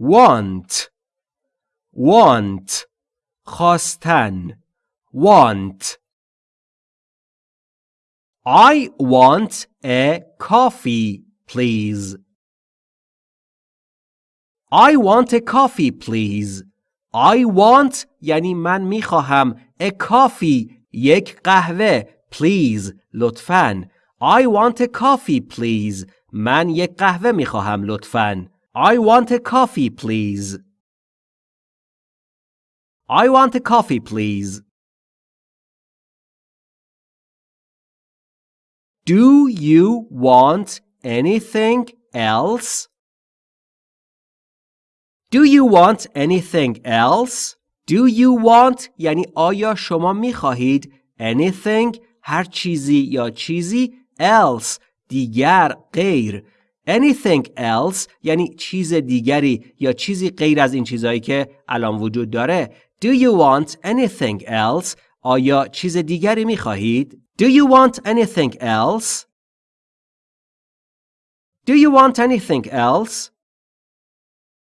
want want خواستن want I want a coffee please I want a coffee please I want یعنی من می‌خواهم a coffee یک قهوه please لطفاً I want a coffee please من یک قهوه می‌خواهم لطفاً I want a coffee please I want a coffee please Do you want anything else? Do you want anything else? Do you want یعنی آیا شما می خواهید anything هر چیزی یا چیزی else دیگر غیر anything else یعنی چیز دیگری یا چیزی غیر از این چیزهایی که الان وجود داره Do you want anything else آیا چیز دیگری می خواهید Do you want anything else Do you want anything else